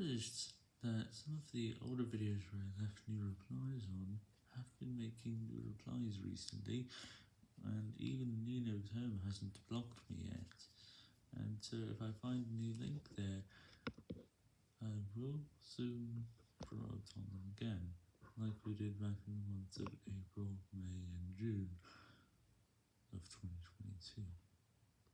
noticed that some of the older videos where I left new replies on have been making new replies recently, and even Nino's Home hasn't blocked me yet, and so if I find a new link there, I will soon promote on them again, like we did back in the months of April, May, and June of 2022.